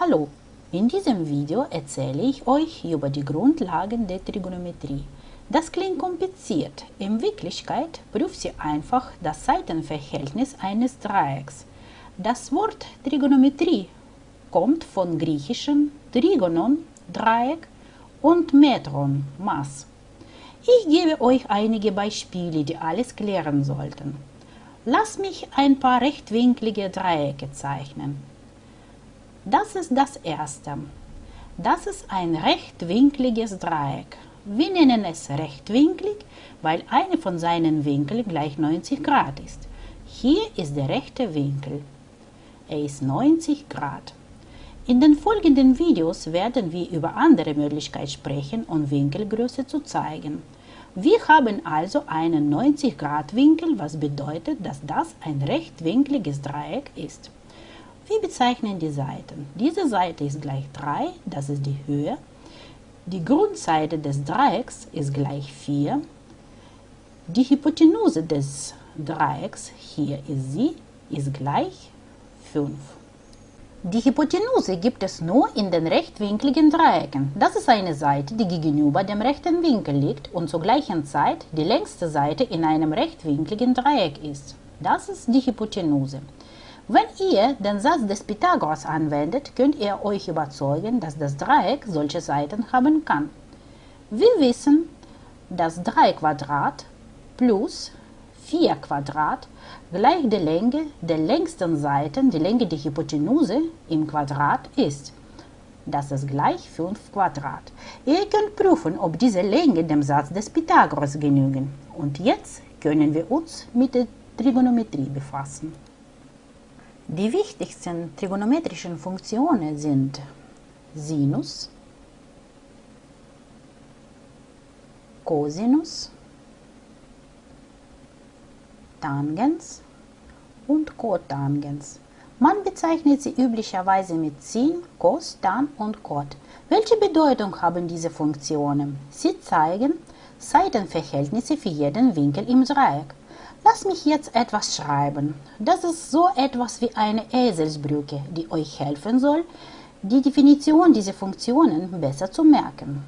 Hallo, in diesem Video erzähle ich euch über die Grundlagen der Trigonometrie. Das klingt kompliziert, in Wirklichkeit prüft sie einfach das Seitenverhältnis eines Dreiecks. Das Wort Trigonometrie kommt von griechischen Trigonon, Dreieck und Metron, Maß. Ich gebe euch einige Beispiele, die alles klären sollten. Lass mich ein paar rechtwinklige Dreiecke zeichnen. Das ist das erste. Das ist ein rechtwinkliges Dreieck. Wir nennen es rechtwinklig, weil eine von seinen Winkeln gleich 90 Grad ist. Hier ist der rechte Winkel. Er ist 90 Grad. In den folgenden Videos werden wir über andere Möglichkeiten sprechen und Winkelgröße zu zeigen. Wir haben also einen 90 Grad Winkel, was bedeutet, dass das ein rechtwinkliges Dreieck ist. Wir bezeichnen die Seiten. Diese Seite ist gleich 3, das ist die Höhe. Die Grundseite des Dreiecks ist gleich 4. Die Hypotenuse des Dreiecks, hier ist sie, ist gleich 5. Die Hypotenuse gibt es nur in den rechtwinkligen Dreiecken. Das ist eine Seite, die gegenüber dem rechten Winkel liegt und zur gleichen Zeit die längste Seite in einem rechtwinkligen Dreieck ist. Das ist die Hypotenuse. Wenn ihr den Satz des Pythagoras anwendet, könnt ihr euch überzeugen, dass das Dreieck solche Seiten haben kann. Wir wissen, dass 3 Quadrat plus 4 Quadrat gleich der Länge der längsten Seiten, die Länge der Hypotenuse im Quadrat ist. Das ist gleich 5 Quadrat. Ihr könnt prüfen, ob diese Länge dem Satz des Pythagoras genügen. Und jetzt können wir uns mit der Trigonometrie befassen. Die wichtigsten trigonometrischen Funktionen sind Sinus, Cosinus, Tangens und Cotangens. Man bezeichnet sie üblicherweise mit Sin, Cos, Tan und Cot. Welche Bedeutung haben diese Funktionen? Sie zeigen Seitenverhältnisse für jeden Winkel im Dreieck. Lass mich jetzt etwas schreiben. Das ist so etwas wie eine Eselsbrücke, die euch helfen soll, die Definition dieser Funktionen besser zu merken.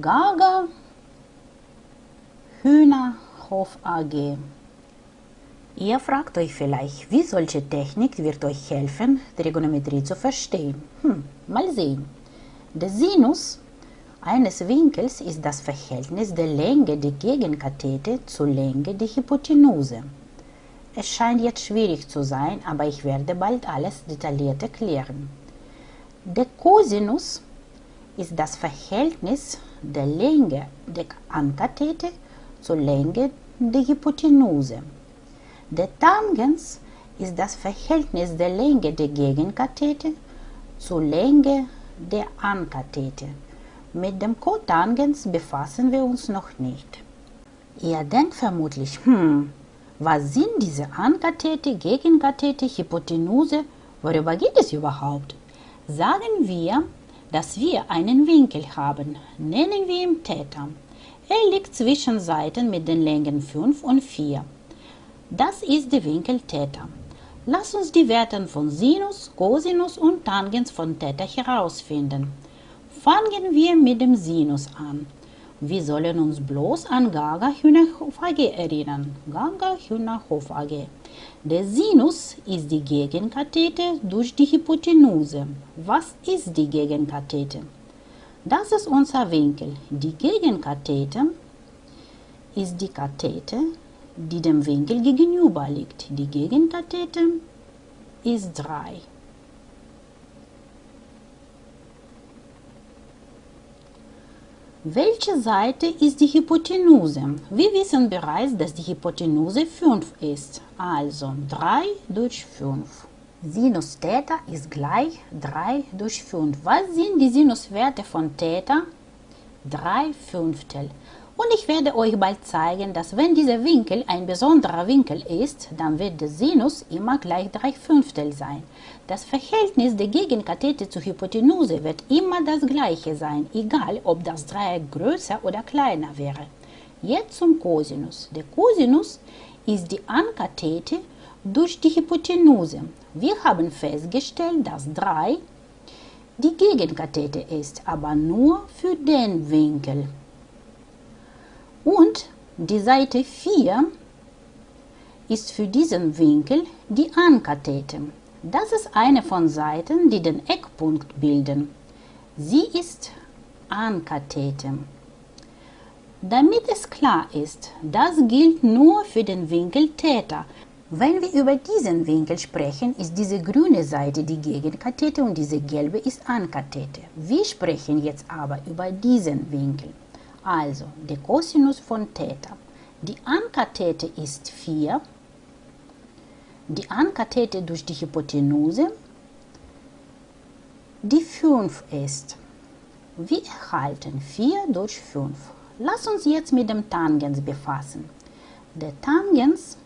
Gaga Hühnerhof AG. Ihr fragt euch vielleicht, wie solche Technik wird euch helfen, Trigonometrie zu verstehen. Hm, mal sehen. Der Sinus eines Winkels ist das Verhältnis der Länge der Gegenkathete zur Länge der Hypotenuse. Es scheint jetzt schwierig zu sein, aber ich werde bald alles detailliert erklären. Der Cosinus ist das Verhältnis der Länge der Ankathete zur Länge der Hypotenuse. Der Tangens ist das Verhältnis der Länge der Gegenkathete zur Länge der Ankathete. Mit dem Kotangens befassen wir uns noch nicht. Ihr denkt vermutlich, hm, was sind diese Ankathete, Gegenkathete, Hypotenuse, worüber geht es überhaupt? Sagen wir, dass wir einen Winkel haben, nennen wir ihn Theta. Er liegt zwischen Seiten mit den Längen 5 und 4. Das ist der Winkel Theta. Lass uns die Werte von Sinus, Cosinus und Tangens von Theta herausfinden. Fangen wir mit dem Sinus an. Wir sollen uns bloß an Gaga Hühnerhof AG erinnern. Gaga Hühnerhof AG. Der Sinus ist die Gegenkathete durch die Hypotenuse. Was ist die Gegenkathete? Das ist unser Winkel. Die Gegenkathete ist die Kathete, die dem Winkel gegenüber liegt. Die Gegenkathete ist 3. Welche Seite ist die Hypotenuse? Wir wissen bereits, dass die Hypotenuse 5 ist, also 3 durch 5. Sinus Theta ist gleich 3 durch 5. Was sind die Sinuswerte von Theta? 3 Fünftel. Und ich werde euch bald zeigen, dass wenn dieser Winkel ein besonderer Winkel ist, dann wird der Sinus immer gleich 3 Fünftel sein. Das Verhältnis der Gegenkathete zur Hypotenuse wird immer das gleiche sein, egal ob das Dreieck größer oder kleiner wäre. Jetzt zum Cosinus. Der Cosinus ist die Ankathete durch die Hypotenuse. Wir haben festgestellt, dass 3 die Gegenkathete ist, aber nur für den Winkel. Und die Seite 4 ist für diesen Winkel die Ankathete. Das ist eine von Seiten, die den Eckpunkt bilden. Sie ist Ankathete. Damit es klar ist, das gilt nur für den Winkel Theta. Wenn wir über diesen Winkel sprechen, ist diese grüne Seite die Gegenkathete und diese gelbe ist Ankathete. Wir sprechen jetzt aber über diesen Winkel. Also, der Cosinus von Theta. Die Ankathete ist 4, die Ankathete durch die Hypotenuse, die 5 ist. Wir erhalten 4 durch 5. Lass uns jetzt mit dem Tangens befassen. Der Tangens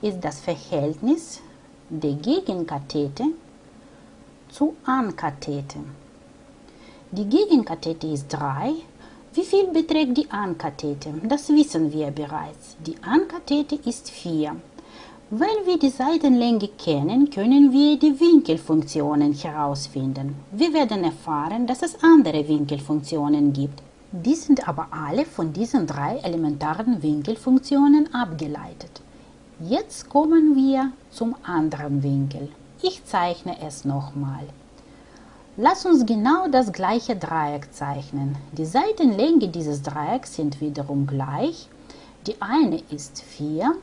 ist das Verhältnis der Gegenkathete zu Ankathete. Die Gegenkathete ist 3. Wie viel beträgt die Ankathete? Das wissen wir bereits. Die Ankathete ist 4. Wenn wir die Seitenlänge kennen, können wir die Winkelfunktionen herausfinden. Wir werden erfahren, dass es andere Winkelfunktionen gibt. Die sind aber alle von diesen drei elementaren Winkelfunktionen abgeleitet. Jetzt kommen wir zum anderen Winkel. Ich zeichne es nochmal. Lass uns genau das gleiche Dreieck zeichnen. Die Seitenlänge dieses Dreiecks sind wiederum gleich. Die eine ist 4,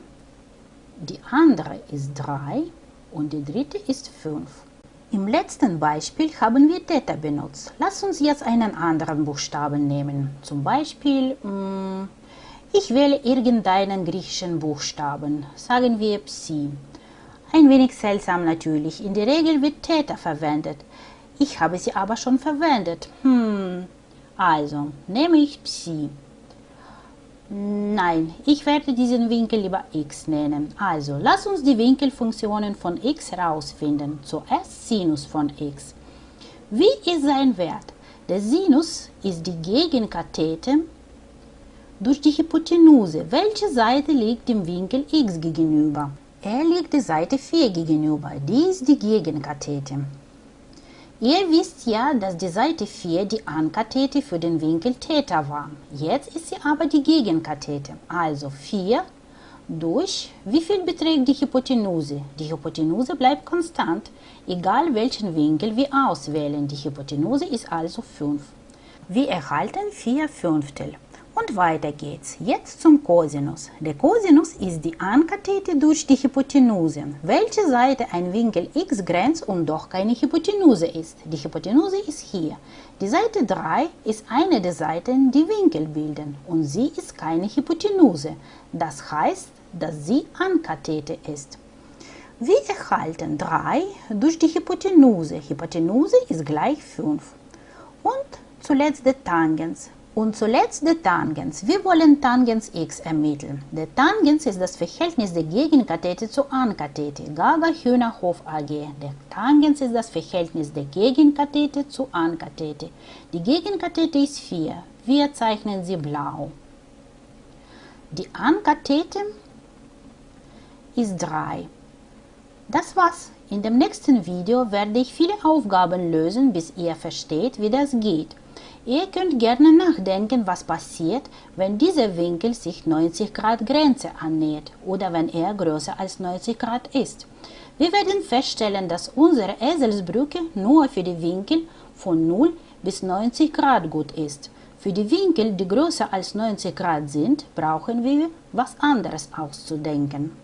die andere ist 3 und die dritte ist 5. Im letzten Beispiel haben wir Theta benutzt. Lass uns jetzt einen anderen Buchstaben nehmen. Zum Beispiel mm, ich wähle irgendeinen griechischen Buchstaben, sagen wir Psi. Ein wenig seltsam natürlich, in der Regel wird Theta verwendet. Ich habe sie aber schon verwendet. Hm, also nehme ich Psi. Nein, ich werde diesen Winkel lieber x nennen. Also, lass uns die Winkelfunktionen von x herausfinden. Zuerst Sinus von x. Wie ist sein Wert? Der Sinus ist die Gegenkathete durch die Hypotenuse. Welche Seite liegt dem Winkel x gegenüber? Er liegt der Seite 4 gegenüber. Die ist die Gegenkathete. Ihr wisst ja, dass die Seite 4 die Ankathete für den Winkel Theta war. Jetzt ist sie aber die Gegenkathete. Also 4 durch, wie viel beträgt die Hypotenuse? Die Hypotenuse bleibt konstant, egal welchen Winkel wir auswählen. Die Hypotenuse ist also 5. Wir erhalten 4 Fünftel. Und weiter geht's. Jetzt zum Cosinus. Der Cosinus ist die Ankathete durch die Hypotenuse, welche Seite ein Winkel x grenzt und doch keine Hypotenuse ist. Die Hypotenuse ist hier. Die Seite 3 ist eine der Seiten, die Winkel bilden und sie ist keine Hypotenuse. Das heißt, dass sie Ankathete ist. Wir erhalten 3 durch die Hypotenuse. Hypotenuse ist gleich 5. Und zuletzt der Tangens. Und zuletzt der Tangens. Wir wollen Tangens x ermitteln. Der Tangens ist das Verhältnis der Gegenkathete zur Ankathete. Gaga Hühnerhof AG. Der Tangens ist das Verhältnis der Gegenkathete zur Ankathete. Die Gegenkathete ist 4. Wir zeichnen sie blau. Die Ankathete ist 3. Das war's. In dem nächsten Video werde ich viele Aufgaben lösen, bis ihr versteht, wie das geht. Ihr könnt gerne nachdenken, was passiert, wenn dieser Winkel sich 90 Grad Grenze annähert oder wenn er größer als 90 Grad ist. Wir werden feststellen, dass unsere Eselsbrücke nur für die Winkel von 0 bis 90 Grad gut ist. Für die Winkel, die größer als 90 Grad sind, brauchen wir was anderes auszudenken.